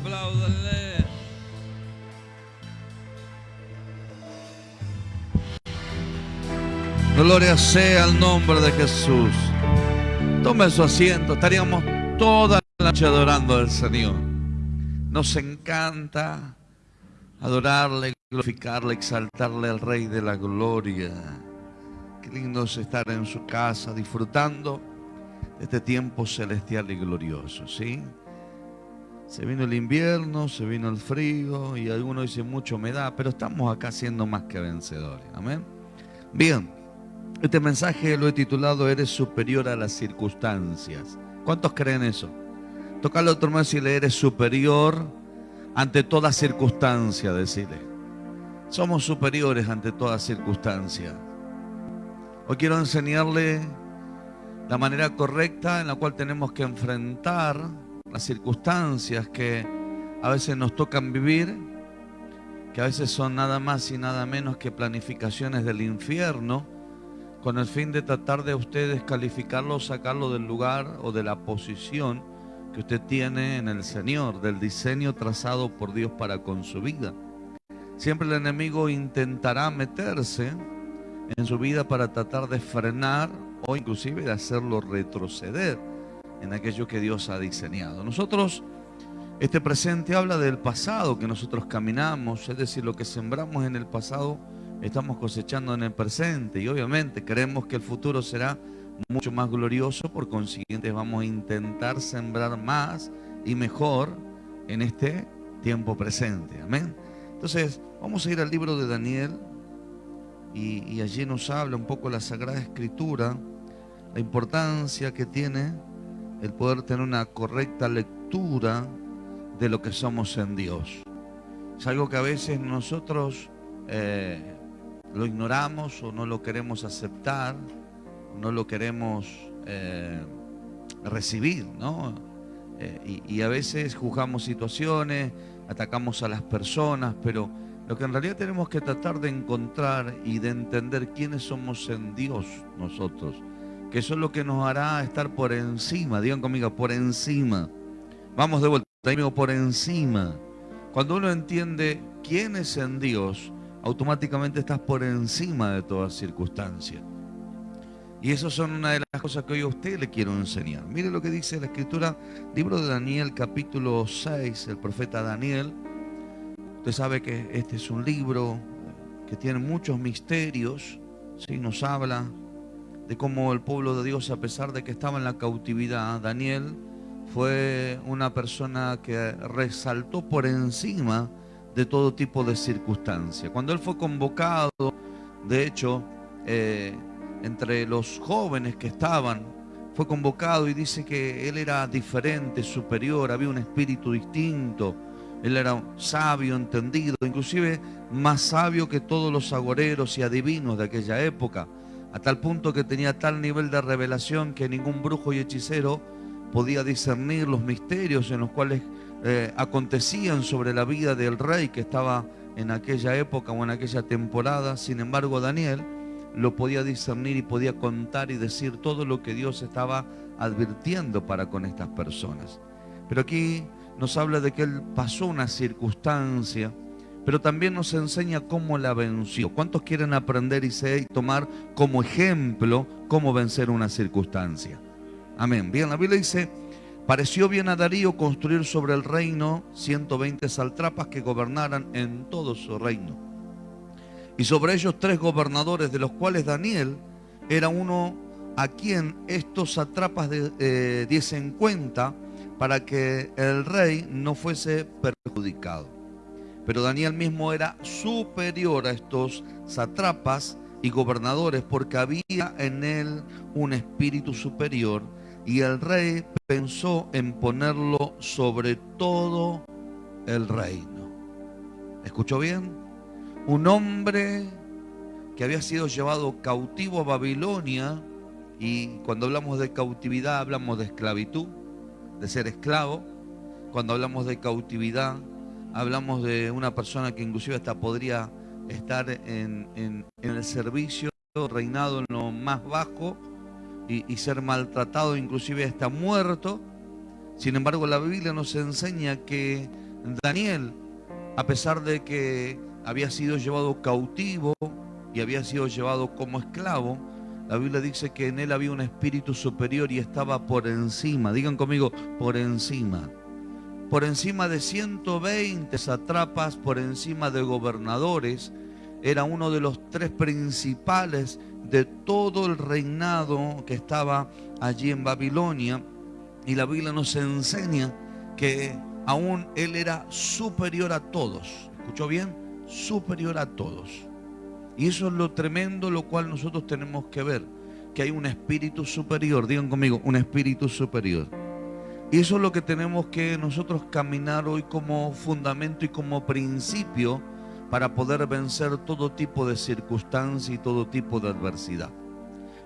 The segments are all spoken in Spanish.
Apláudale. Gloria sea al nombre de Jesús. Tome su asiento. Estaríamos toda la noche adorando al Señor. Nos encanta adorarle, glorificarle, exaltarle al Rey de la Gloria. Qué lindo es estar en su casa disfrutando de este tiempo celestial y glorioso, ¿sí? Se vino el invierno, se vino el frío y algunos dicen mucha humedad, pero estamos acá siendo más que vencedores. Amén. Bien, este mensaje lo he titulado Eres superior a las circunstancias. ¿Cuántos creen eso? Tocarle otro más y le eres superior ante toda circunstancia, decirle. Somos superiores ante toda circunstancia. Hoy quiero enseñarle la manera correcta en la cual tenemos que enfrentar las circunstancias que a veces nos tocan vivir, que a veces son nada más y nada menos que planificaciones del infierno, con el fin de tratar de ustedes calificarlo, sacarlo del lugar o de la posición que usted tiene en el Señor, del diseño trazado por Dios para con su vida. Siempre el enemigo intentará meterse en su vida para tratar de frenar o inclusive de hacerlo retroceder en aquello que Dios ha diseñado. Nosotros, este presente habla del pasado que nosotros caminamos, es decir, lo que sembramos en el pasado estamos cosechando en el presente y obviamente creemos que el futuro será mucho más glorioso, por consiguiente vamos a intentar sembrar más y mejor en este tiempo presente. Amén. Entonces, vamos a ir al libro de Daniel y, allí nos habla un poco la Sagrada Escritura, la importancia que tiene el poder tener una correcta lectura de lo que somos en Dios. Es algo que a veces nosotros eh, lo ignoramos o no lo queremos aceptar, no lo queremos eh, recibir, ¿no? Eh, y, y, a veces juzgamos situaciones, atacamos a las personas, pero lo que en realidad tenemos que tratar de encontrar y de entender quiénes somos en Dios nosotros que eso es lo que nos hará estar por encima, digan conmigo, por encima. Vamos de vuelta, digo, por encima. Cuando uno entiende quién es en Dios, automáticamente estás por encima de toda circunstancia. Y eso son una de las cosas que hoy a usted le quiero enseñar. Mire lo que dice la escritura, libro de Daniel capítulo 6, el profeta Daniel. Usted sabe que este es un libro que tiene muchos misterios, ¿sí? nos habla de cómo el pueblo de Dios, a pesar de que estaba en la cautividad, Daniel fue una persona que resaltó por encima de todo tipo de circunstancia. Cuando él fue convocado, de hecho, eh, entre los jóvenes que estaban, fue convocado y dice que él era diferente, superior, había un espíritu distinto, él era sabio, entendido, inclusive más sabio que todos los agoreros y adivinos de aquella época a tal punto que tenía tal nivel de revelación que ningún brujo y hechicero podía discernir los misterios en los cuales eh, acontecían sobre la vida del rey que estaba en aquella época o en aquella temporada. Sin embargo, Daniel lo podía discernir y podía contar y decir todo lo que Dios estaba advirtiendo para con estas personas. Pero aquí nos habla de que él pasó una circunstancia pero también nos enseña cómo la venció. ¿Cuántos quieren aprender y, tomar como ejemplo cómo vencer una circunstancia? Amén. Bien, la Biblia dice, pareció bien a Darío construir sobre el reino 120 saltrapas que gobernaran en todo su reino. Y sobre ellos tres gobernadores, de los cuales Daniel era uno a quien estos satrapas eh, diesen cuenta para que el rey no fuese perjudicado. Pero Daniel mismo era superior a estos satrapas y gobernadores porque había en él un espíritu superior y el rey pensó en ponerlo sobre todo el reino. ¿Escuchó bien? Un hombre que había sido llevado cautivo a Babilonia y cuando hablamos de cautividad hablamos de esclavitud, de ser esclavo. Cuando hablamos de cautividad hablamos de una persona que inclusive hasta podría estar en, el servicio, reinado en lo más bajo y, ser maltratado, inclusive hasta muerto. Sin embargo, la Biblia nos enseña que Daniel, a pesar de que había sido llevado cautivo y había sido llevado como esclavo, la Biblia dice que en él había un espíritu superior y estaba por encima, digan conmigo, por encima. Por encima de 120 satrapas, por encima de gobernadores, era uno de los tres principales de todo el reinado que estaba allí en Babilonia. Y la Biblia nos enseña que aún él era superior a todos. ¿Escuchó bien? Superior a todos. Y eso es lo tremendo, lo cual nosotros tenemos que ver, que hay un espíritu superior, digan conmigo, un espíritu superior. Y eso es lo que tenemos que nosotros caminar hoy como fundamento y como principio para poder vencer todo tipo de circunstancia y todo tipo de adversidad.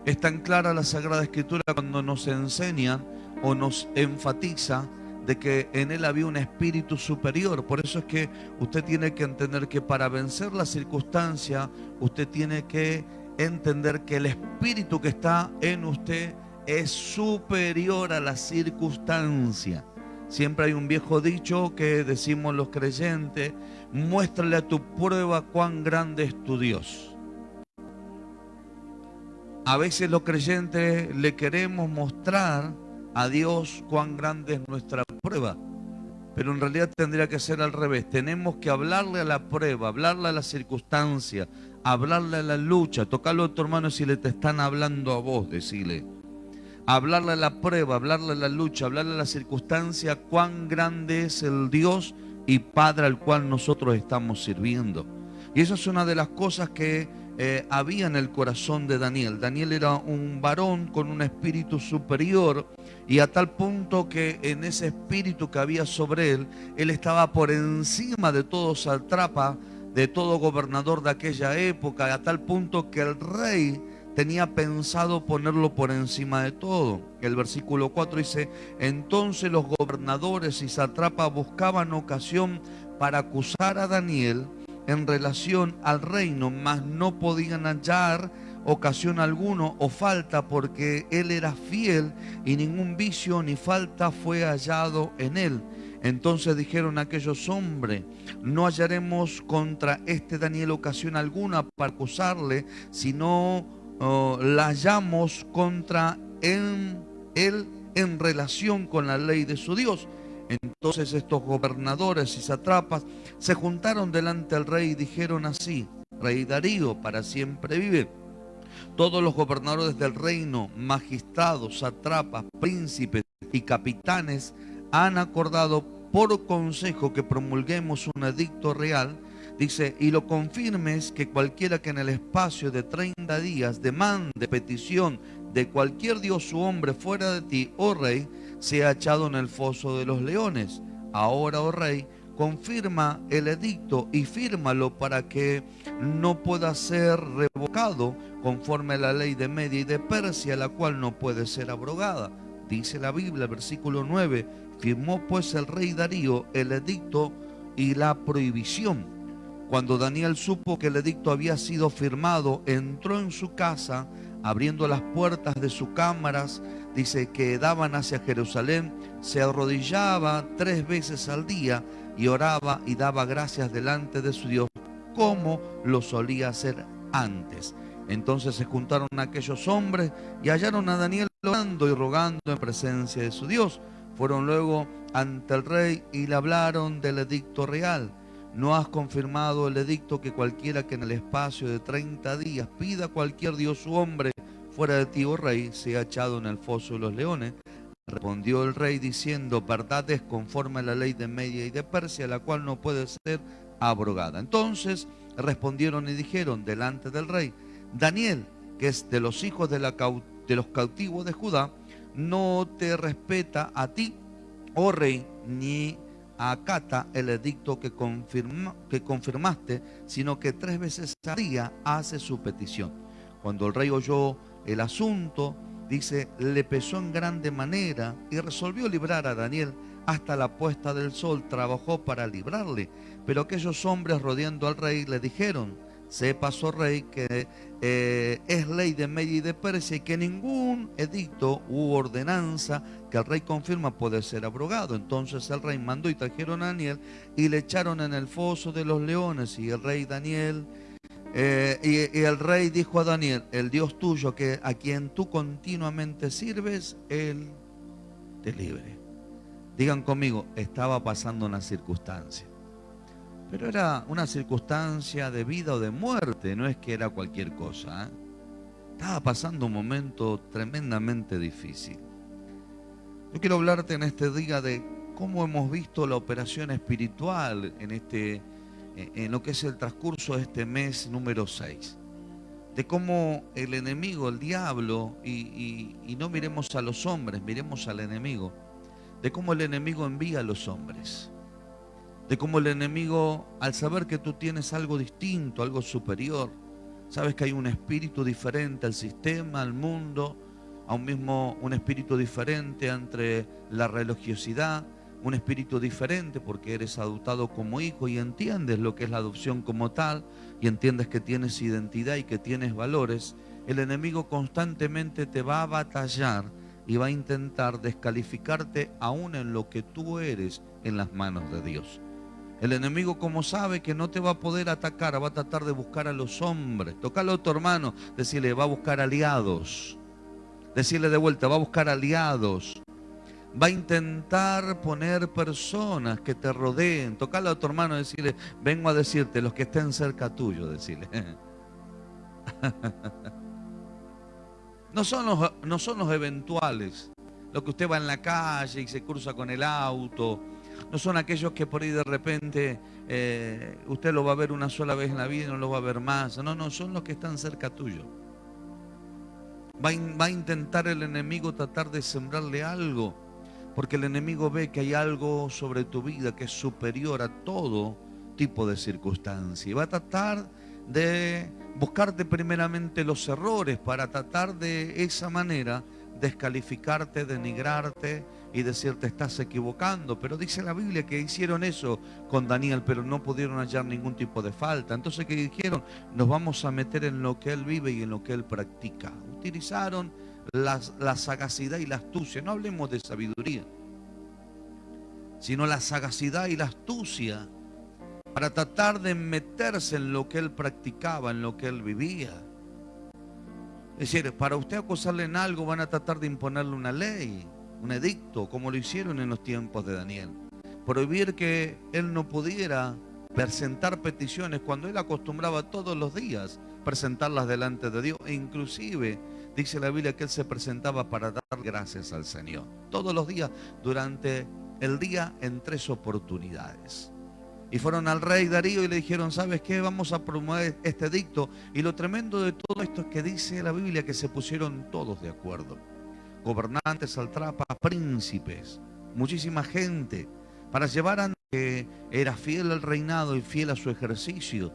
Es tan clara la Sagrada Escritura cuando nos enseña o nos enfatiza de que en él había un espíritu superior. Por eso es que usted tiene que entender que para vencer la circunstancia, usted tiene que entender que el espíritu que está en usted es superior a la circunstancia. Siempre hay un viejo dicho que decimos los creyentes, muéstrale a tu prueba cuán grande es tu Dios. A veces los creyentes le queremos mostrar a Dios cuán grande es nuestra prueba. Pero en realidad tendría que ser al revés. Tenemos que hablarle a la prueba, hablarle a la circunstancia, hablarle a la lucha. Tocarlo a tu hermano si le te están hablando a vos, decirle. Hablarle la prueba, hablarle la lucha, hablarle la circunstancia, cuán grande es el Dios y Padre al cual nosotros estamos sirviendo. Y eso es una de las cosas que eh, había en el corazón de Daniel. Daniel era un varón con un espíritu superior y a tal punto que en ese espíritu que había sobre él, él estaba por encima de todo satrapa, de todo gobernador de aquella época, a tal punto que el rey tenía pensado ponerlo por encima de todo. El versículo 4 dice, entonces los gobernadores y satrapas buscaban ocasión para acusar a Daniel en relación al reino, mas no podían hallar ocasión alguno o falta porque él era fiel y ningún vicio ni falta fue hallado en él. Entonces dijeron aquellos hombres, no hallaremos contra este Daniel ocasión alguna para acusarle, sino la hallamos contra él en relación con la ley de su Dios. Entonces estos gobernadores y satrapas se juntaron delante del rey y dijeron así, Rey Darío, para siempre vive. Todos los gobernadores del reino, magistrados, satrapas, príncipes y capitanes han acordado por consejo que promulguemos un edicto real, dice, y lo confirmes que cualquiera que en el espacio de 30 días demande petición de cualquier dios u hombre fuera de ti, oh rey, sea echado en el foso de los leones. Ahora, oh rey, confirma el edicto y fírmalo para que no pueda ser revocado conforme a la ley de Media y de Persia, la cual no puede ser abrogada. Dice la Biblia, versículo 9, firmó pues el rey Darío el edicto y la prohibición. Cuando Daniel supo que el edicto había sido firmado, entró en su casa, abriendo las puertas de sus cámaras, dice que daban hacia Jerusalén, se arrodillaba tres veces al día y oraba y daba gracias delante de su Dios, como lo solía hacer antes. Entonces se juntaron aquellos hombres y hallaron a Daniel orando y rogando en presencia de su Dios. Fueron luego ante el rey y le hablaron del edicto real. No has confirmado el edicto que cualquiera que en el espacio de 30 días pida cualquier dios u hombre fuera de ti, oh rey, sea echado en el foso de los leones. Respondió el rey diciendo, verdad es conforme a la ley de Media y de Persia, la cual no puede ser abrogada. Entonces respondieron y dijeron delante del rey, Daniel, que es de los hijos de, la, de los cautivos de Judá, no te respeta a ti, oh rey, ni acata el edicto que, que confirmaste, sino que tres veces al día hace su petición. Cuando el rey oyó el asunto, dice, le pesó en grande manera y resolvió librar a Daniel hasta la puesta del sol, trabajó para librarle. Pero aquellos hombres rodeando al rey le dijeron, se pasó rey, que eh, es ley de Media y de Persia y que ningún edicto u ordenanza que el rey confirma puede ser abrogado. Entonces el rey mandó y trajeron a Daniel y le echaron en el foso de los leones y el rey Daniel... Eh, y, el rey dijo a Daniel, el Dios tuyo que a quien tú continuamente sirves, él te libre. Digan conmigo, estaba pasando una circunstancia. Pero era una circunstancia de vida o de muerte, no es que era cualquier cosa. ¿eh? Estaba pasando un momento tremendamente difícil. Yo quiero hablarte en este día de cómo hemos visto la operación espiritual en, este, en lo que es el transcurso de este mes número 6. De cómo el enemigo, el diablo, y, y no miremos a los hombres, miremos al enemigo, de cómo el enemigo envía a los hombres de cómo el enemigo, al saber que tú tienes algo distinto, algo superior, sabes que hay un espíritu diferente al sistema, al mundo, a un mismo, un espíritu diferente entre la religiosidad, un espíritu diferente porque eres adoptado como hijo y entiendes lo que es la adopción como tal y entiendes que tienes identidad y que tienes valores, el enemigo constantemente te va a batallar y va a intentar descalificarte aún en lo que tú eres en las manos de Dios. El enemigo, como sabe que no te va a poder atacar, va a tratar de buscar a los hombres. Tocalo a tu hermano, decirle, va a buscar aliados. Decirle de vuelta, va a buscar aliados. Va a intentar poner personas que te rodeen. Tocalo a tu hermano, decirle, vengo a decirte, los que estén cerca tuyo, decirle. No son los, no son los eventuales. Lo que usted va en la calle y se cruza con el auto no son aquellos que por ahí de repente eh, usted lo va a ver una sola vez en la vida y no lo va a ver más. No, no, son los que están cerca tuyo. Va a, intentar el enemigo tratar de sembrarle algo, porque el enemigo ve que hay algo sobre tu vida que es superior a todo tipo de circunstancia. Y va a tratar de buscarte primeramente los errores para tratar de esa manera descalificarte, denigrarte, y decirte estás equivocando. Pero dice la Biblia que hicieron eso con Daniel, pero no pudieron hallar ningún tipo de falta. Entonces, ¿qué dijeron? Nos vamos a meter en lo que él vive y en lo que él practica. Utilizaron la, la sagacidad y la astucia. No hablemos de sabiduría, sino la sagacidad y la astucia para tratar de meterse en lo que él practicaba, en lo que él vivía. Es decir, para usted acusarle en algo van a tratar de imponerle una ley un edicto, como lo hicieron en los tiempos de Daniel. Prohibir que él no pudiera presentar peticiones cuando él acostumbraba todos los días presentarlas delante de Dios. E inclusive dice la Biblia que él se presentaba para dar gracias al Señor. Todos los días, durante el día, en tres oportunidades. Y fueron al rey Darío y le dijeron, ¿sabes qué? Vamos a promover este edicto. Y lo tremendo de todo esto es que dice la Biblia que se pusieron todos de acuerdo gobernantes, saltrapas, príncipes, muchísima gente, para llevar a que era fiel al reinado y fiel a su ejercicio.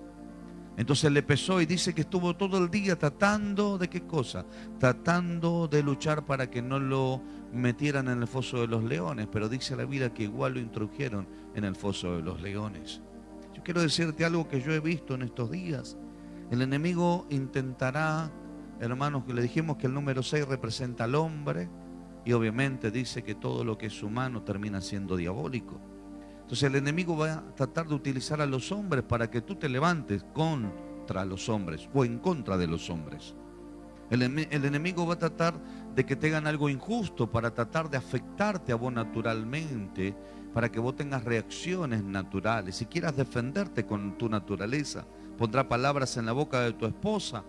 Entonces le pesó y dice que estuvo todo el día tratando de qué cosa? Tratando de luchar para que no lo metieran en el foso de los leones, pero dice la Biblia que igual lo introdujeron en el foso de los leones. Yo quiero decirte algo que yo he visto en estos días. El enemigo intentará hermanos, le dijimos que el número 6 representa al hombre y obviamente dice que todo lo que es humano termina siendo diabólico. Entonces el enemigo va a tratar de utilizar a los hombres para que tú te levantes contra los hombres o en contra de los hombres. El, enemigo va a tratar de que te hagan algo injusto para tratar de afectarte a vos naturalmente, para que vos tengas reacciones naturales y quieras defenderte con tu naturaleza. Pondrá palabras en la boca de tu esposa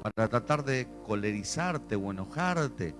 para tratar de colerizarte o enojarte.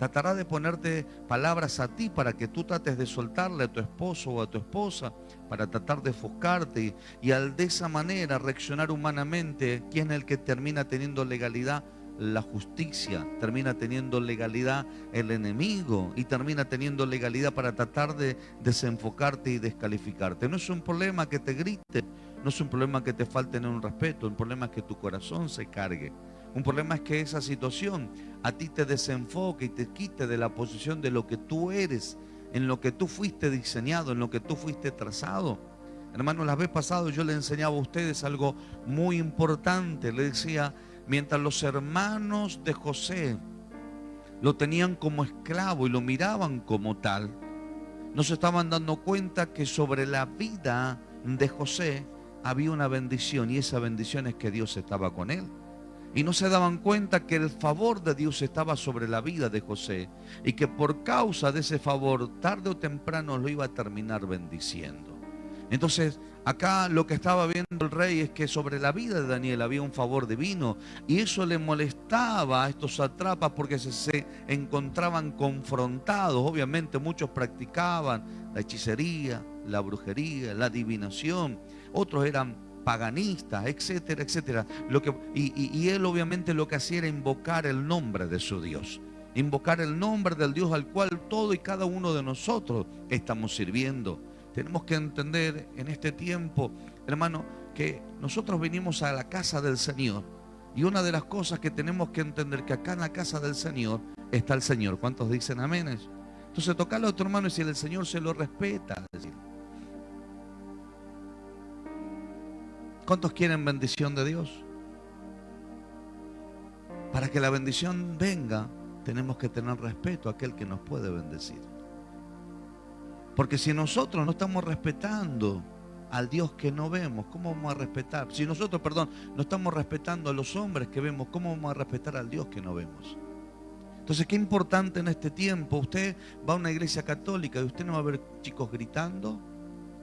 Tratará de ponerte palabras a ti para que tú trates de soltarle a tu esposo o a tu esposa, para tratar de ofuscarte y, al de esa manera reaccionar humanamente, ¿quién es el que termina teniendo legalidad? la justicia, termina teniendo legalidad el enemigo y termina teniendo legalidad para tratar de desenfocarte y descalificarte. No es un problema que te grite, no es un problema que te falte en un respeto, un problema es que tu corazón se cargue. Un problema es que esa situación a ti te desenfoque y te quite de la posición de lo que tú eres, en lo que tú fuiste diseñado, en lo que tú fuiste trazado. Hermano, la vez pasada yo le enseñaba a ustedes algo muy importante. Le decía, mientras los hermanos de José lo tenían como esclavo y lo miraban como tal, no se estaban dando cuenta que sobre la vida de José había una bendición y esa bendición es que Dios estaba con él. Y no se daban cuenta que el favor de Dios estaba sobre la vida de José y que por causa de ese favor, tarde o temprano lo iba a terminar bendiciendo. Entonces, acá lo que estaba viendo el rey es que sobre la vida de Daniel había un favor divino y eso le molestaba a estos atrapas porque se, se encontraban confrontados. Obviamente muchos practicaban la hechicería, la brujería, la adivinación, otros eran paganistas, etcétera, etcétera. Lo que, y, y él obviamente lo que hacía era invocar el nombre de su Dios invocar el nombre del Dios al cual todo y cada uno de nosotros estamos sirviendo. Tenemos que entender en este tiempo, hermano, que nosotros venimos a la casa del Señor. Y una de las cosas que tenemos que entender que acá en la casa del Señor está el Señor. ¿Cuántos dicen amén? Entonces tocarle a otro hermano y si el Señor se lo respeta. ¿Cuántos quieren bendición de Dios? Para que la bendición venga, tenemos que tener respeto a aquel que nos puede bendecir. Porque si nosotros no estamos respetando al Dios que no vemos, ¿cómo vamos a respetar? Si nosotros, perdón, no estamos respetando a los hombres que vemos, ¿cómo vamos a respetar al Dios que no vemos? Entonces, qué importante en este tiempo. Usted va a una iglesia católica y usted no va a ver chicos gritando,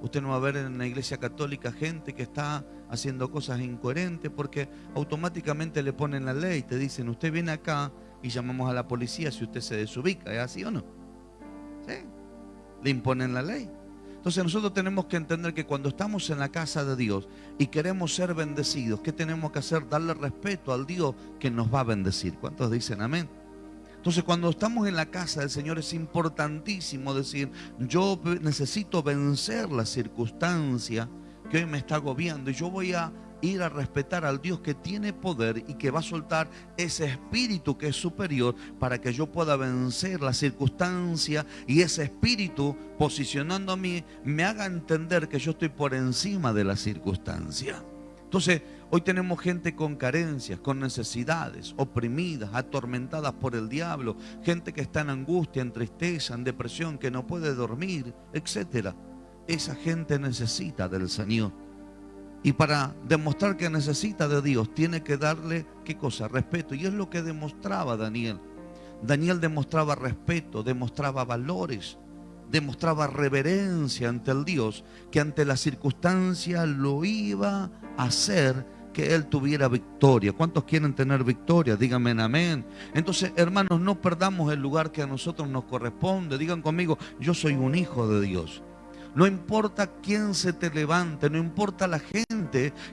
usted no va a ver en la iglesia católica gente que está haciendo cosas incoherentes porque automáticamente le ponen la ley, te dicen, usted viene acá y llamamos a la policía si usted se desubica, ¿es así o no? ¿Sí? Le imponen la ley. Entonces nosotros tenemos que entender que cuando estamos en la casa de Dios y queremos ser bendecidos, ¿qué tenemos que hacer? Darle respeto al Dios que nos va a bendecir. ¿Cuántos dicen amén? Entonces cuando estamos en la casa del Señor es importantísimo decir, yo necesito vencer la circunstancia que hoy me está agobiando y yo voy a ir a respetar al Dios que tiene poder y que va a soltar ese espíritu que es superior para que yo pueda vencer la circunstancia y ese espíritu posicionando a mí me haga entender que yo estoy por encima de la circunstancia. Entonces, hoy tenemos gente con carencias, con necesidades, oprimidas, atormentadas por el diablo, gente que está en angustia, en tristeza, en depresión, que no puede dormir, etcétera. Esa gente necesita del Señor. Y para demostrar que necesita de Dios, tiene que darle, ¿qué cosa? Respeto. Y es lo que demostraba Daniel. Daniel demostraba respeto, demostraba valores, demostraba reverencia ante el Dios, que ante la circunstancia lo iba a hacer que él tuviera victoria. ¿Cuántos quieren tener victoria? Díganme amén. Entonces, hermanos, no perdamos el lugar que a nosotros nos corresponde. Digan conmigo, yo soy un hijo de Dios. No importa quién se te levante, no importa la gente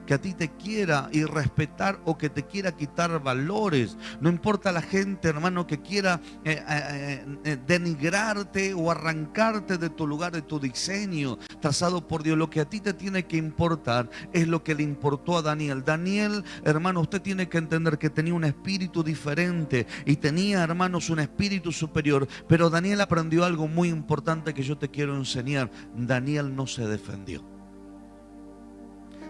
que a ti te quiera irrespetar o que te quiera quitar valores. No importa la gente, hermano, que quiera eh, eh, eh, denigrarte o arrancarte de tu lugar, de tu diseño trazado por Dios. Lo que a ti te tiene que importar es lo que le importó a Daniel. Daniel, hermano, usted tiene que entender que tenía un espíritu diferente y tenía, hermanos, un espíritu superior. Pero Daniel aprendió algo muy importante que yo te quiero enseñar. Daniel no se defendió.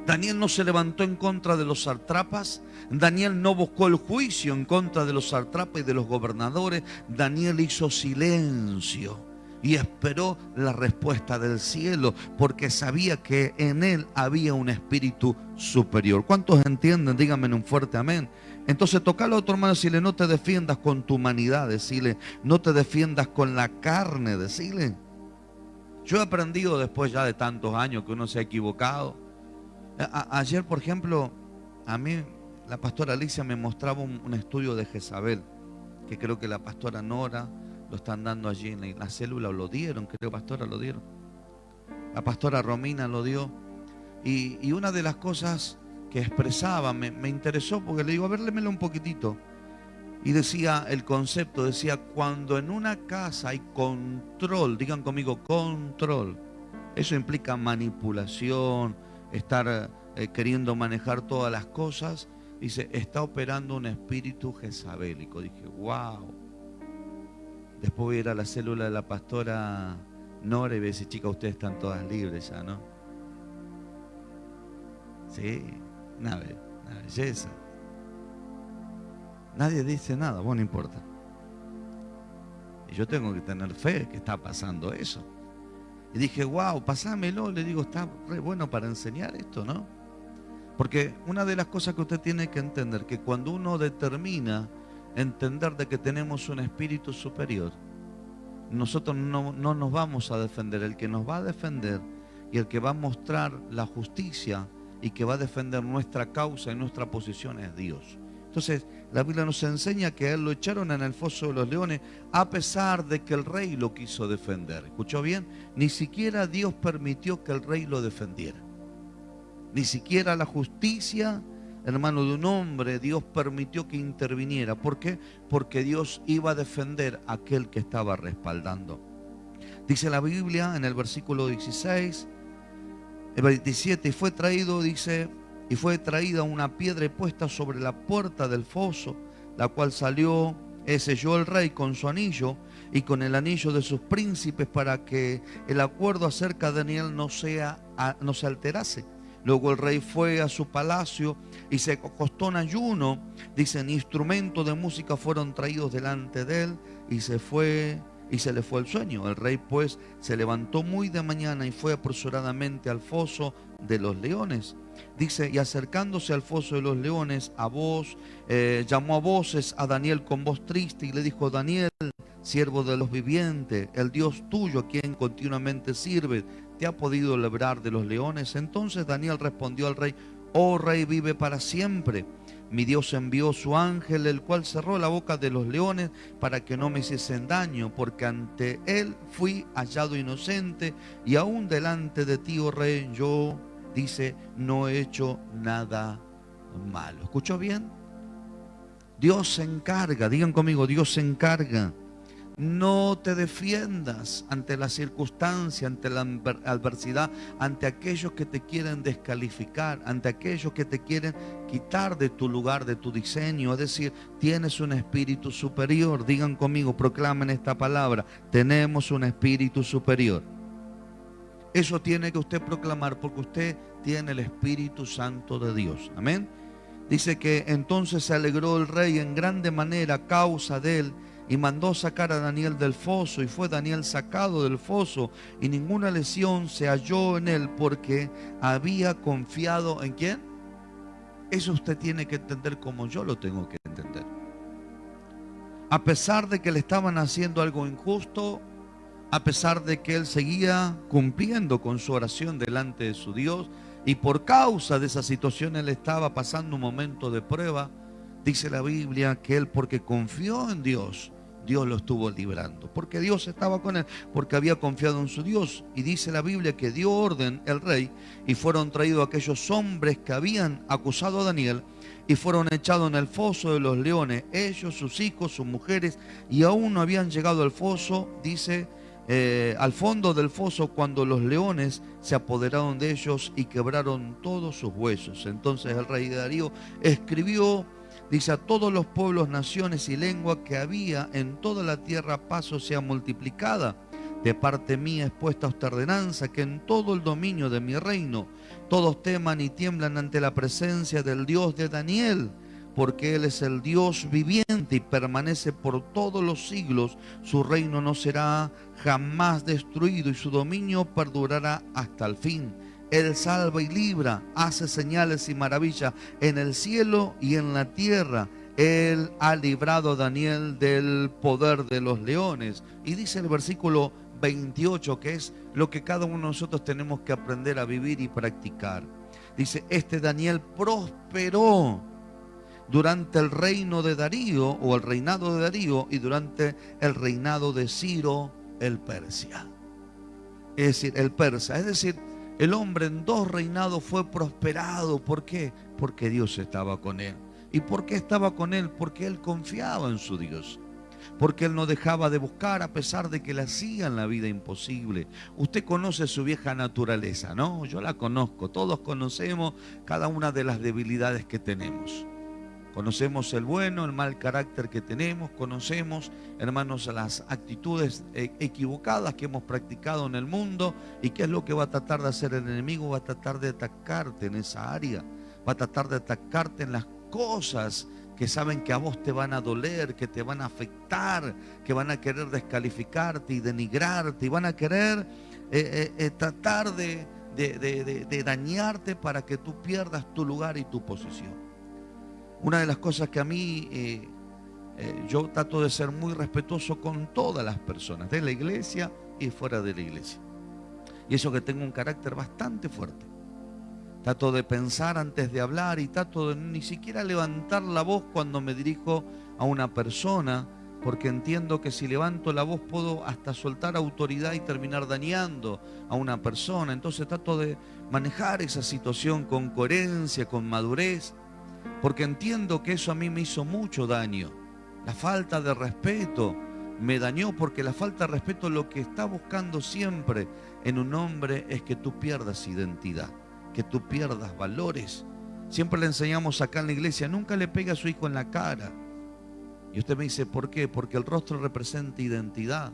Daniel no se levantó en contra de los sartrapas. Daniel no buscó el juicio en contra de los sartrapas y de los gobernadores. Daniel hizo silencio y esperó la respuesta del cielo porque sabía que en él había un espíritu superior. ¿Cuántos entienden? Díganme un fuerte amén. Entonces tocalo a otro hermano, decirle, no te defiendas con tu humanidad, decirle, no te defiendas con la carne, decirle. Yo he aprendido después ya de tantos años que uno se ha equivocado. Ayer, por ejemplo, a mí la pastora Alicia me mostraba un, estudio de Jezabel, que creo que la pastora Nora lo están dando allí en la, célula, o lo dieron, creo, pastora, lo dieron. La pastora Romina lo dio. Y, una de las cosas que expresaba me, me interesó porque le digo, a ver, un poquitito. Y decía el concepto, decía, cuando en una casa hay control, digan conmigo, control. Eso implica manipulación, estar eh, queriendo manejar todas las cosas. Dice, está operando un espíritu jezabélico. Dije, wow. Después voy a ir a la célula de la pastora Nora y voy a decir, chicas, ustedes están todas libres ya, ¿no? Sí, una, una belleza. Nadie dice nada, bueno, no importa. Y yo tengo que tener fe que está pasando eso. Y dije, wow, pasámelo. Le digo, está re bueno para enseñar esto, ¿no? Porque una de las cosas que usted tiene que entender, que cuando uno determina entender de que tenemos un espíritu superior, nosotros no, no nos vamos a defender. El que nos va a defender y el que va a mostrar la justicia y que va a defender nuestra causa y nuestra posición es Dios. Entonces, la Biblia nos enseña que a él lo echaron en el foso de los leones a pesar de que el rey lo quiso defender. ¿Escuchó bien? Ni siquiera Dios permitió que el rey lo defendiera. Ni siquiera la justicia, hermano de un hombre, Dios permitió que interviniera. ¿Por qué? Porque Dios iba a defender a aquel que estaba respaldando. Dice la Biblia en el versículo 16, el 27, y fue traído, dice, y fue traída una piedra puesta sobre la puerta del foso, la cual salió, eh, selló el rey con su anillo y con el anillo de sus príncipes para que el acuerdo acerca de Daniel no, sea, no se alterase. Luego el rey fue a su palacio y se acostó en ayuno. Dicen, instrumentos de música fueron traídos delante de él y se fue y se le fue el sueño. El rey pues se levantó muy de mañana y fue apresuradamente al foso de los leones. Dice, y acercándose al foso de los leones, a voz, eh, llamó a voces a Daniel con voz triste y le dijo, Daniel, siervo de los vivientes, el Dios tuyo a quien continuamente sirve, ¿te ha podido librar de los leones? Entonces Daniel respondió al rey, oh rey, vive para siempre. Mi Dios envió su ángel, el cual cerró la boca de los leones para que no me hiciesen daño, porque ante él fui hallado inocente y aún delante de ti, oh rey, yo dice, no he hecho nada malo. ¿Escuchó bien? Dios se encarga, digan conmigo, Dios se encarga. No te defiendas ante la circunstancia, ante la adversidad, ante aquellos que te quieren descalificar, ante aquellos que te quieren quitar de tu lugar, de tu diseño. Es decir, tienes un espíritu superior. Digan conmigo, proclamen esta palabra. Tenemos un espíritu superior. Eso tiene que usted proclamar porque usted tiene el Espíritu Santo de Dios. Amén. Dice que entonces se alegró el rey en grande manera a causa de él y mandó sacar a Daniel del foso y fue Daniel sacado del foso y ninguna lesión se halló en él porque había confiado en quién. Eso usted tiene que entender como yo lo tengo que entender. A pesar de que le estaban haciendo algo injusto, a pesar de que él seguía cumpliendo con su oración delante de su Dios y por causa de esa situación él estaba pasando un momento de prueba, dice la Biblia que él porque confió en Dios, Dios lo estuvo librando, porque Dios estaba con él, porque había confiado en su Dios. Y dice la Biblia que dio orden el rey y fueron traídos aquellos hombres que habían acusado a Daniel y fueron echados en el foso de los leones, ellos, sus hijos, sus mujeres, y aún no habían llegado al foso, dice eh, al fondo del foso cuando los leones se apoderaron de ellos y quebraron todos sus huesos. Entonces el rey Darío escribió, dice, a todos los pueblos, naciones y lenguas que había en toda la tierra paso sea multiplicada. De parte mía es puesta esta ordenanza, que en todo el dominio de mi reino todos teman y tiemblan ante la presencia del Dios de Daniel porque Él es el Dios viviente y permanece por todos los siglos. Su reino no será jamás destruido y su dominio perdurará hasta el fin. Él salva y libra, hace señales y maravillas en el cielo y en la tierra. Él ha librado a Daniel del poder de los leones. Y dice el versículo 28, que es lo que cada uno de nosotros tenemos que aprender a vivir y practicar. Dice, este Daniel prosperó durante el reino de Darío o el reinado de Darío y durante el reinado de Ciro el Persia. Es decir, el persa. Es decir, el hombre en dos reinados fue prosperado. ¿Por qué? Porque Dios estaba con él. ¿Y por qué estaba con él? Porque él confiaba en su Dios. Porque él no dejaba de buscar a pesar de que le hacían la vida imposible. Usted conoce su vieja naturaleza, ¿no? Yo la conozco. Todos conocemos cada una de las debilidades que tenemos. Conocemos el bueno, el mal carácter que tenemos, conocemos, hermanos, las actitudes eh, equivocadas que hemos practicado en el mundo y qué es lo que va a tratar de hacer el enemigo, va a tratar de atacarte en esa área, va a tratar de atacarte en las cosas que saben que a vos te van a doler, que te van a afectar, que van a querer descalificarte y denigrarte y van a querer eh, eh, tratar de, de dañarte para que tú pierdas tu lugar y tu posición. Una de las cosas que a mí eh, eh, yo trato de ser muy respetuoso con todas las personas, de la iglesia y fuera de la iglesia. Y eso que tengo un carácter bastante fuerte. Trato de pensar antes de hablar y trato de ni siquiera levantar la voz cuando me dirijo a una persona, porque entiendo que si levanto la voz puedo hasta soltar autoridad y terminar dañando a una persona. Entonces trato de manejar esa situación con coherencia, con madurez porque entiendo que eso a mí me hizo mucho daño. La falta de respeto me dañó porque la falta de respeto lo que está buscando siempre en un hombre es que tú pierdas identidad, que tú pierdas valores. Siempre le enseñamos acá en la iglesia, nunca le pegue a su hijo en la cara. Y usted me dice, ¿por qué? Porque el rostro representa identidad.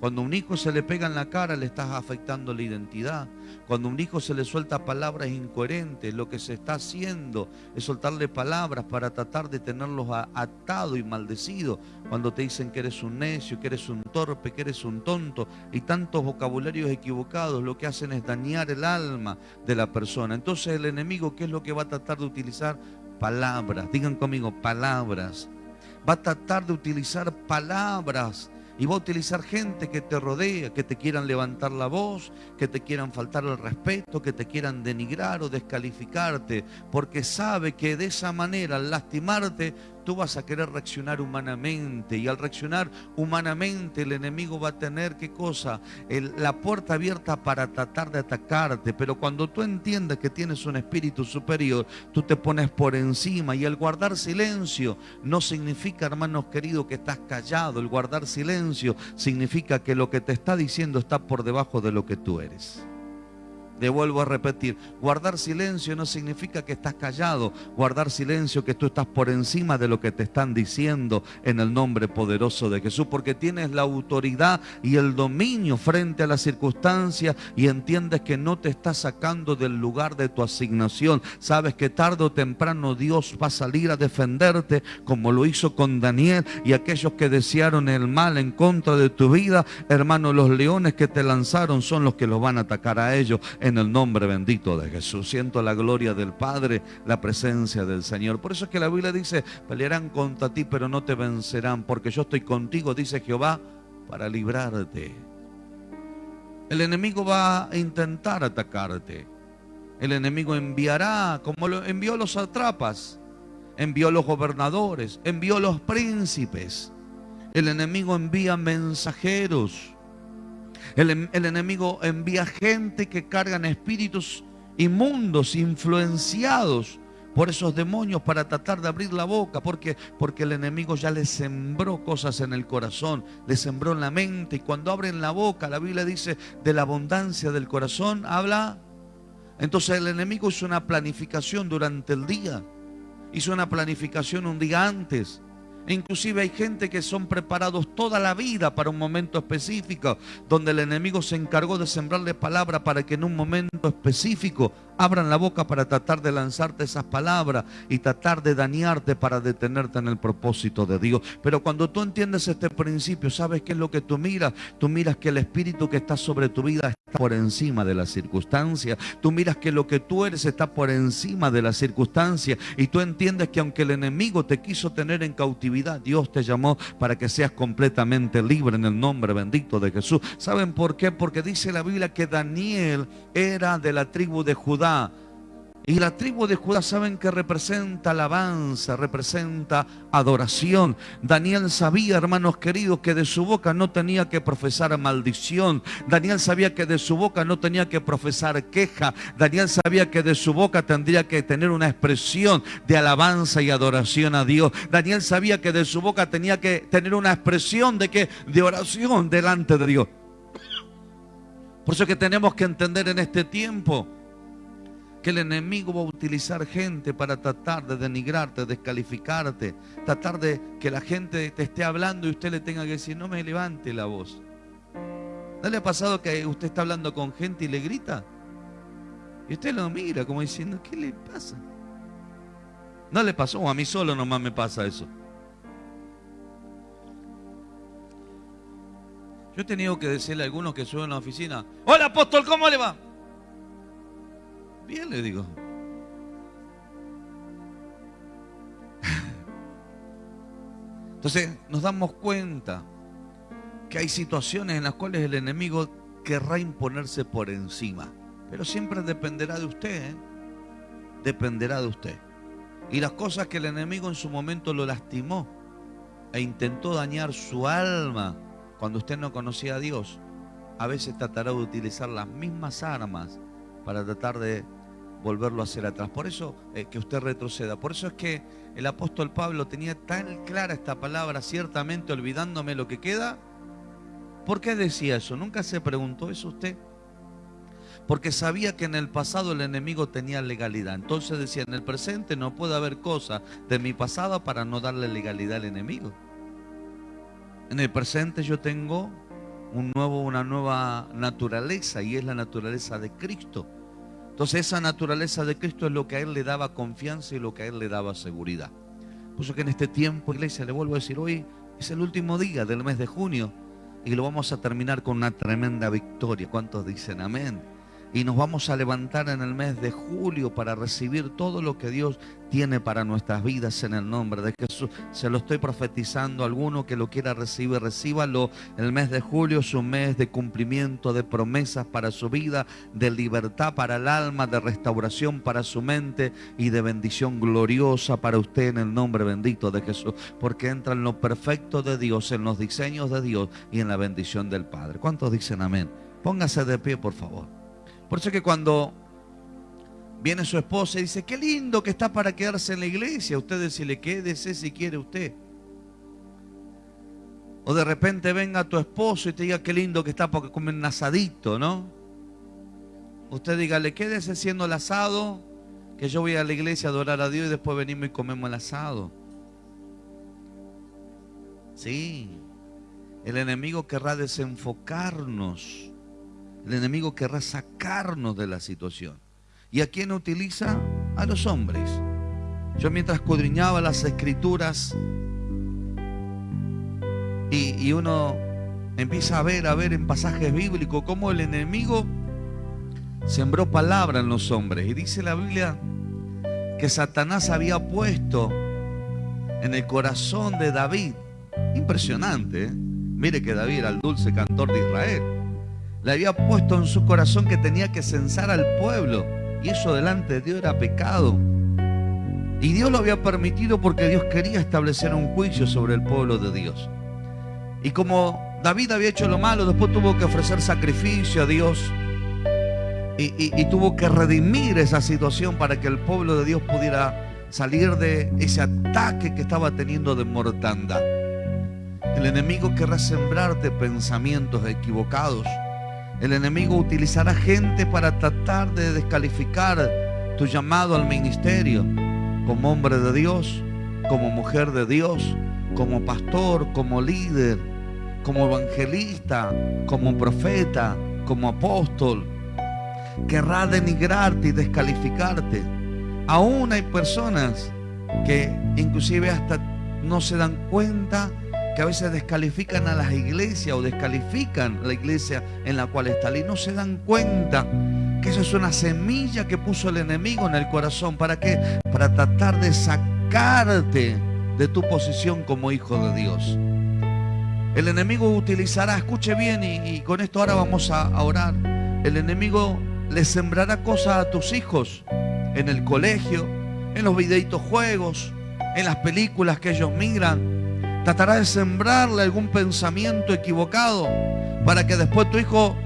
Cuando a un hijo se le pega en la cara, le estás afectando la identidad. Cuando a un hijo se le suelta palabras incoherentes, lo que se está haciendo es soltarle palabras para tratar de tenerlos atado y maldecido. Cuando te dicen que eres un necio, que eres un torpe, que eres un tonto y tantos vocabularios equivocados, lo que hacen es dañar el alma de la persona. Entonces el enemigo, ¿qué es lo que va a tratar de utilizar? Palabras. Digan conmigo, palabras. Va a tratar de utilizar palabras y va a utilizar gente que te rodea, que te quieran levantar la voz, que te quieran faltar el respeto, que te quieran denigrar o descalificarte, porque sabe que de esa manera, al lastimarte, tú vas a querer reaccionar humanamente y al reaccionar humanamente el enemigo va a tener qué cosa, la puerta abierta para tratar de atacarte, pero cuando tú entiendes que tienes un espíritu superior, tú te pones por encima y el guardar silencio no significa, hermanos queridos, que estás callado, el guardar silencio significa que lo que te está diciendo está por debajo de lo que tú eres. Le vuelvo a repetir, guardar silencio no significa que estás callado, guardar silencio que tú estás por encima de lo que te están diciendo en el nombre poderoso de Jesús, porque tienes la autoridad y el dominio frente a la circunstancia y entiendes que no te está sacando del lugar de tu asignación. Sabes que tarde o temprano Dios va a salir a defenderte como lo hizo con Daniel y aquellos que desearon el mal en contra de tu vida, hermano, los leones que te lanzaron son los que los van a atacar a ellos el nombre bendito de Jesús. Siento la gloria del Padre, la presencia del Señor. Por eso es que la Biblia dice, pelearán contra ti, pero no te vencerán, porque yo estoy contigo, dice Jehová, para librarte. El enemigo va a intentar atacarte. El enemigo enviará, como lo envió los atrapas, envió los gobernadores, envió los príncipes. El enemigo envía mensajeros el, enemigo envía gente que cargan espíritus inmundos, influenciados por esos demonios para tratar de abrir la boca, porque porque el enemigo ya le sembró cosas en el corazón, le sembró en la mente y cuando abren la boca, la Biblia dice, de la abundancia del corazón habla. Entonces el enemigo hizo una planificación durante el día. Hizo una planificación un día antes. Inclusive hay gente que son preparados toda la vida para un momento específico, donde el enemigo se encargó de sembrarle palabra para que en un momento específico abran la boca para tratar de lanzarte esas palabras y tratar de dañarte para detenerte en el propósito de Dios. Pero cuando tú entiendes este principio, ¿sabes qué es lo que tú miras? Tú miras que el espíritu que está sobre tu vida por encima de la circunstancia. Tú miras que lo que tú eres está por encima de la circunstancia. Y tú entiendes que aunque el enemigo te quiso tener en cautividad, Dios te llamó para que seas completamente libre en el nombre bendito de Jesús. ¿Saben por qué? Porque dice la Biblia que Daniel era de la tribu de Judá y la tribu de Judá saben que representa alabanza, representa adoración. Daniel sabía, hermanos queridos, que de su boca no tenía que profesar maldición. Daniel sabía que de su boca no tenía que profesar queja. Daniel sabía que de su boca tendría que tener una expresión de alabanza y adoración a Dios. Daniel sabía que de su boca tenía que tener una expresión de que de oración delante de Dios. Por eso que tenemos que entender en este tiempo que el enemigo va a utilizar gente para tratar de denigrarte, descalificarte, tratar de que la gente te esté hablando y usted le tenga que decir, no me levante la voz. ¿No le ha pasado que usted está hablando con gente y le grita? Y usted lo mira como diciendo, ¿qué le pasa? No le pasó, a mí solo nomás me pasa eso. Yo he tenido que decirle a algunos que suben a la oficina, hola apóstol, ¿cómo le va? Bien, le digo. Entonces nos damos cuenta que hay situaciones en las cuales el enemigo querrá imponerse por encima. Pero siempre dependerá de usted. ¿eh? Dependerá de usted. Y las cosas que el enemigo en su momento lo lastimó e intentó dañar su alma cuando usted no conocía a Dios, a veces tratará de utilizar las mismas armas para tratar de volverlo a hacer atrás. Por eso eh, que usted retroceda. Por eso es que el apóstol Pablo tenía tan clara esta palabra, ciertamente olvidándome lo que queda. ¿Por qué decía eso? ¿Nunca se preguntó eso usted? Porque sabía que en el pasado el enemigo tenía legalidad. Entonces decía, en el presente no puede haber cosa de mi pasado para no darle legalidad al enemigo. En el presente yo tengo un nuevo, una nueva naturaleza y es la naturaleza de Cristo. Entonces esa naturaleza de Cristo es lo que a Él le daba confianza y lo que a Él le daba seguridad. Por eso que en este tiempo, iglesia, le vuelvo a decir, hoy es el último día del mes de junio y lo vamos a terminar con una tremenda victoria. ¿Cuántos dicen amén? Y nos vamos a levantar en el mes de julio para recibir todo lo que Dios tiene para nuestras vidas en el nombre de Jesús. Se lo estoy profetizando a alguno que lo quiera recibir, recíbalo. El mes de julio es un mes de cumplimiento de promesas para su vida, de libertad para el alma, de restauración para su mente y de bendición gloriosa para usted en el nombre bendito de Jesús. Porque entra en lo perfecto de Dios, en los diseños de Dios y en la bendición del Padre. ¿Cuántos dicen amén? Póngase de pie, por favor. Por eso que cuando viene su esposa y dice, qué lindo que está para quedarse en la iglesia, usted decirle, quédese si quiere usted. O de repente venga tu esposo y te diga, qué lindo que está porque comer un asadito, ¿no? Usted dígale, quédese siendo el asado, que yo voy a la iglesia a adorar a Dios y después venimos y comemos el asado. Sí, el enemigo querrá desenfocarnos el enemigo querrá sacarnos de la situación. ¿Y a quién utiliza? A los hombres. Yo mientras escudriñaba las escrituras y, uno empieza a ver, a ver en pasajes bíblicos cómo el enemigo sembró palabra en los hombres. Y dice la Biblia que Satanás había puesto en el corazón de David, impresionante, ¿eh? mire que David era el dulce cantor de Israel le había puesto en su corazón que tenía que censar al pueblo. Y eso delante de Dios era pecado. Y Dios lo había permitido porque Dios quería establecer un juicio sobre el pueblo de Dios. Y como David había hecho lo malo, después tuvo que ofrecer sacrificio a Dios. Y, tuvo que redimir esa situación para que el pueblo de Dios pudiera salir de ese ataque que estaba teniendo de mortandad. El enemigo querrá sembrarte pensamientos equivocados el enemigo utilizará gente para tratar de descalificar tu llamado al ministerio como hombre de Dios, como mujer de Dios, como pastor, como líder, como evangelista, como profeta, como apóstol. Querrá denigrarte y descalificarte. Aún hay personas que inclusive hasta no se dan cuenta que a veces descalifican a las iglesias o descalifican la iglesia en la cual está y no se dan cuenta que eso es una semilla que puso el enemigo en el corazón. ¿Para qué? Para tratar de sacarte de tu posición como hijo de Dios. El enemigo utilizará, escuche bien y, con esto ahora vamos a, a orar. El enemigo le sembrará cosas a tus hijos en el colegio, en los videitos juegos, en las películas que ellos miran, Tratará de sembrarle algún pensamiento equivocado para que después tu hijo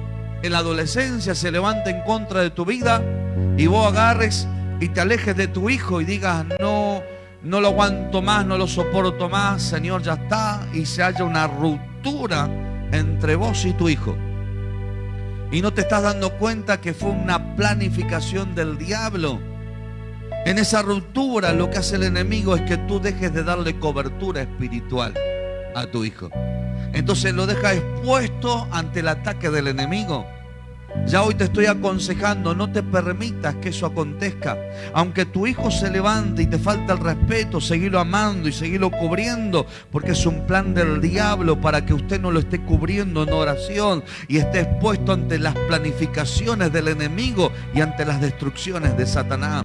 en la adolescencia se levante en contra de tu vida y vos agarres y te alejes de tu hijo y digas, no, no lo aguanto más, no lo soporto más, Señor, ya está, y se haya una ruptura entre vos y tu hijo. Y no te estás dando cuenta que fue una planificación del diablo. En esa ruptura lo que hace el enemigo es que tú dejes de darle cobertura espiritual a tu hijo. Entonces lo deja expuesto ante el ataque del enemigo. Ya hoy te estoy aconsejando, no te permitas que eso acontezca. Aunque tu hijo se levante y te falta el respeto, seguilo amando y seguilo cubriendo, porque es un plan del diablo para que usted no lo esté cubriendo en oración y esté expuesto ante las planificaciones del enemigo y ante las destrucciones de Satanás.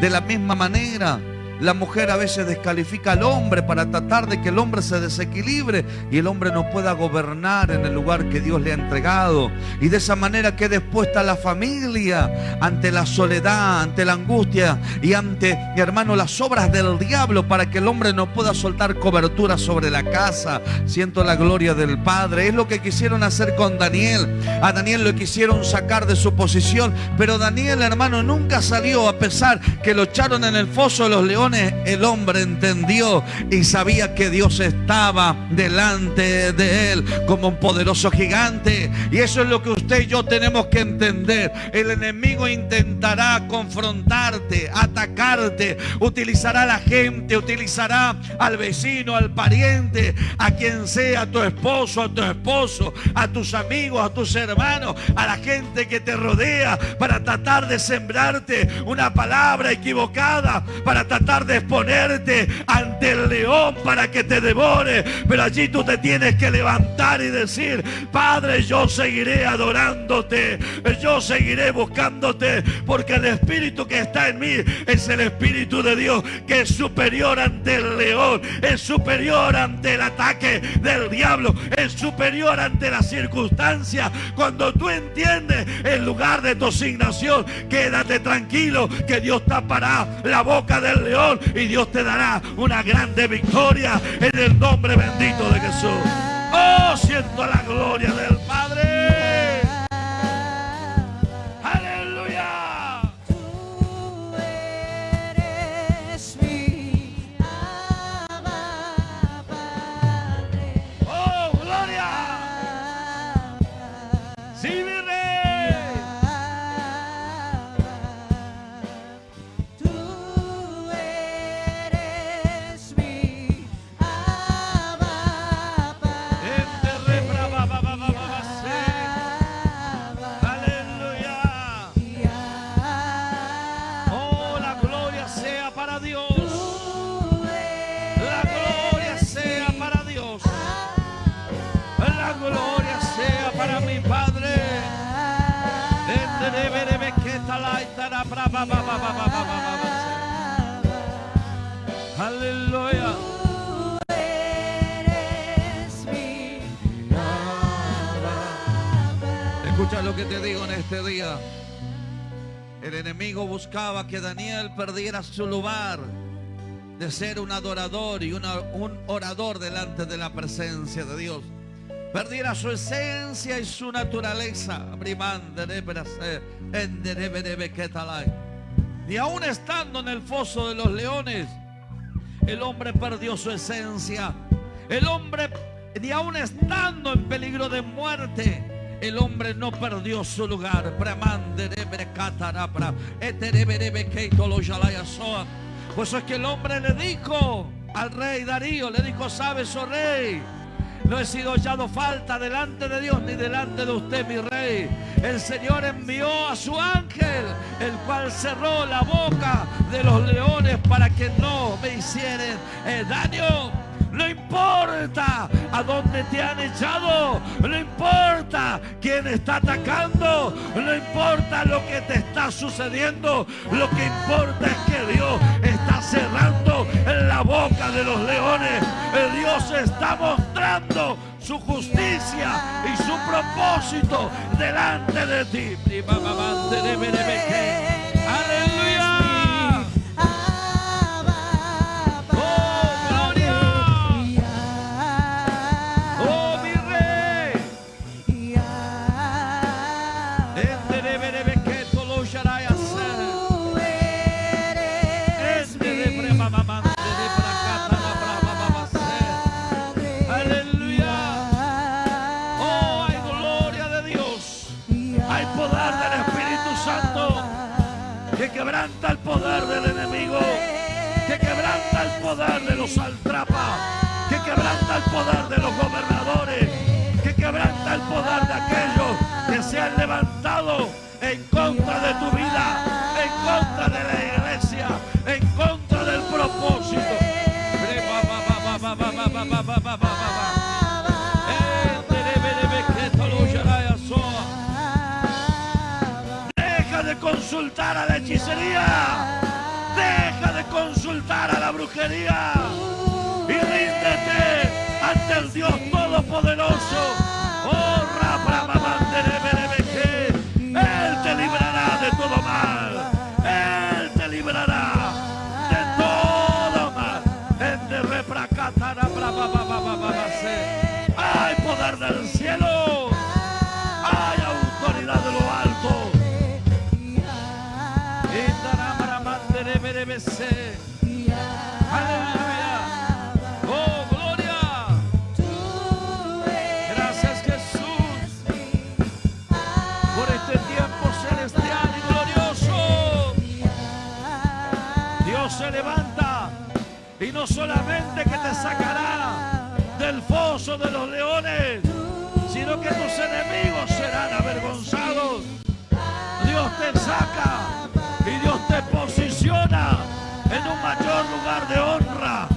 De la misma manera, la mujer a veces descalifica al hombre para tratar de que el hombre se desequilibre y el hombre no pueda gobernar en el lugar que Dios le ha entregado. Y de esa manera quede expuesta la familia ante la soledad, ante la angustia y ante, mi hermano, las obras del diablo para que el hombre no pueda soltar cobertura sobre la casa. Siento la gloria del Padre. Es lo que quisieron hacer con Daniel. A Daniel lo quisieron sacar de su posición, pero Daniel, hermano, nunca salió a pesar que lo echaron en el foso de los leones el hombre entendió y sabía que Dios estaba delante de él como un poderoso gigante. Y eso es lo que usted y yo tenemos que entender. El enemigo intentará confrontarte, atacarte, utilizará a la gente, utilizará al vecino, al pariente, a quien sea, a tu esposo, a tu esposo, a tus amigos, a tus hermanos, a la gente que te rodea para tratar de sembrarte una palabra equivocada, para tratar de exponerte ante el león para que te devore. Pero allí tú te tienes que levantar y decir, Padre, yo seguiré adorándote. Yo seguiré buscándote. Porque el espíritu que está en mí es el espíritu de Dios que es superior ante el león. Es superior ante el ataque del diablo. Es superior ante la circunstancia. Cuando tú entiendes el lugar de tu asignación, quédate tranquilo que Dios tapará la boca del león y Dios te dará una grande victoria en el nombre bendito de Jesús. Oh, siento la gloria del buscaba que Daniel perdiera su lugar de ser un adorador y un orador delante de la presencia de Dios. Perdiera su esencia y su naturaleza. Y aún estando en el foso de los leones, el hombre perdió su esencia. El hombre, y aún estando en peligro de muerte, el hombre no perdió su lugar. Pues es que el hombre le dijo al rey Darío, le dijo, sabes, oh rey, no he sido hallado falta delante de Dios ni delante de usted, mi rey. El Señor envió a su ángel, el cual cerró la boca de los leones para que no me hicieran eh, daño. No importa a dónde te han echado. No importa quién está atacando. No importa lo que te está sucediendo. Lo que importa es que Dios está cerrando la boca de los leones. Dios está mostrando su justicia y su propósito delante de ti. Poder de los altrapas, que quebranta el poder de los gobernadores, que quebranta el poder de aquellos que se han levantado en contra de tu vida, en contra de la iglesia, en contra del propósito. Deja de consultar a la hechicería. De consultar a la brujería. Y ríndete ante el Dios Todopoderoso. Oh, Él te librará de todo mal. Él te librará de todo mal. Hay poder del cielo. Y no solamente que te sacará del foso de los leones, sino que tus enemigos serán avergonzados. Dios te saca y Dios te posiciona en un mayor lugar de honra.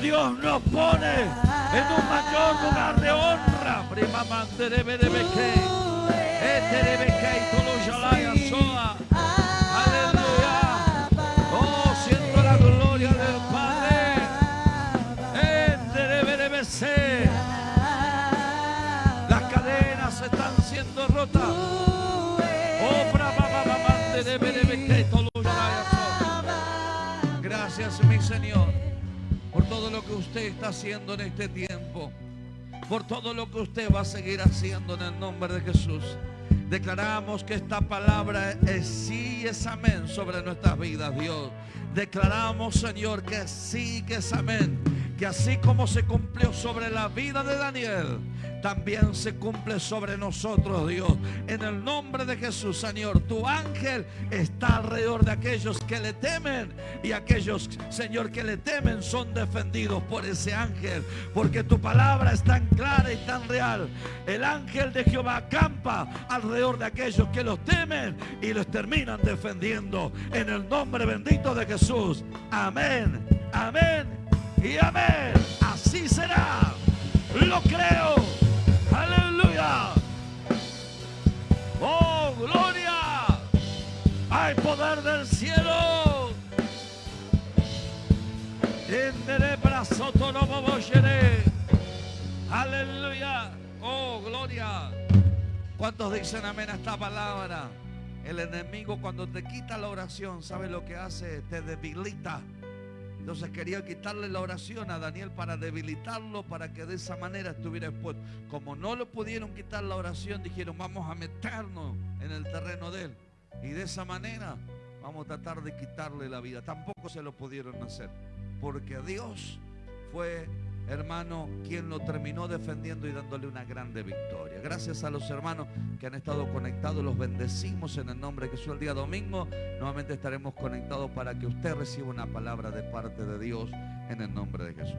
Dios nos pone en un mayor lugar de honra. Prima mandere bere beke. Etere beke y tolo shalaya soa. Por todo lo que usted está haciendo en este tiempo, por todo lo que usted va a seguir haciendo en el nombre de Jesús. Declaramos que esta palabra es sí y es amén sobre nuestras vidas, Dios. Declaramos, Señor, que sí, que es amén. Que así como se cumplió sobre la vida de Daniel, también se cumple sobre nosotros, Dios. En el nombre de Jesús, Señor, tu ángel está alrededor de aquellos que le temen y aquellos, Señor, que le temen son defendidos por ese ángel, porque tu palabra es tan clara y tan real. El ángel de Jehová acampa alrededor de aquellos que los temen y los terminan defendiendo. En el nombre bendito de Jesús. Amén, amén y amén. Así será. Lo creo. Aleluya. Oh, gloria. Hay poder del cielo. Aleluya. Oh, gloria. ¿Cuántos dicen amén a esta palabra? El enemigo cuando te quita la oración, ¿sabe lo que hace? Te debilita. Entonces quería quitarle la oración a Daniel para debilitarlo, para que de esa manera estuviera expuesto. Como no le pudieron quitar la oración, dijeron, vamos a meternos en el terreno de él. Y de esa manera vamos a tratar de quitarle la vida. Tampoco se lo pudieron hacer. Porque Dios fue, hermano, quien lo terminó defendiendo y dándole una grande victoria. Gracias a los hermanos que han estado conectados, los bendecimos en el nombre de Jesús. El día domingo nuevamente estaremos conectados para que usted reciba una palabra de parte de Dios en el nombre de Jesús.